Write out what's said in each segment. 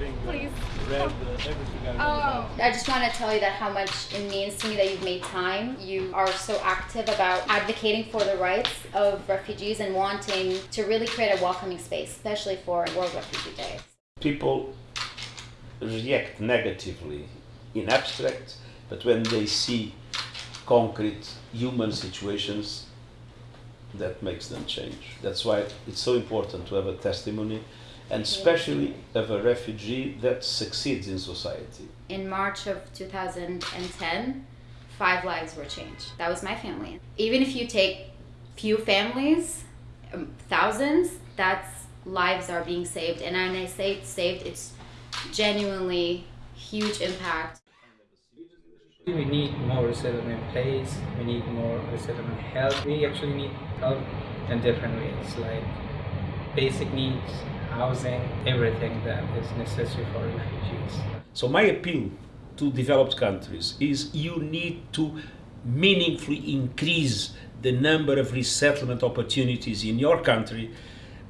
having uh, Please. read everything I Oh. I just want to tell you that how much it means to me that you've made time. You are so active about advocating for the rights of refugees and wanting to really create a welcoming space, especially for World Refugee Day. people react negatively in abstract, but when they see concrete human situations, that makes them change. That's why it's so important to have a testimony, and especially of a refugee that succeeds in society. In March of 2010, five lives were changed. That was my family. Even if you take few families, um, thousands, that's lives are being saved. And when I say saved, it's genuinely huge impact. We need more resettlement place, we need more resettlement help. We actually need help in different ways, like basic needs, housing, everything that is necessary for refugees. So my appeal to developed countries is you need to meaningfully increase the number of resettlement opportunities in your country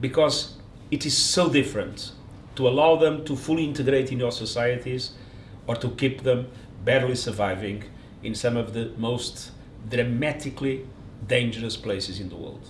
because it is so different to allow them to fully integrate in your societies or to keep them barely surviving in some of the most dramatically dangerous places in the world.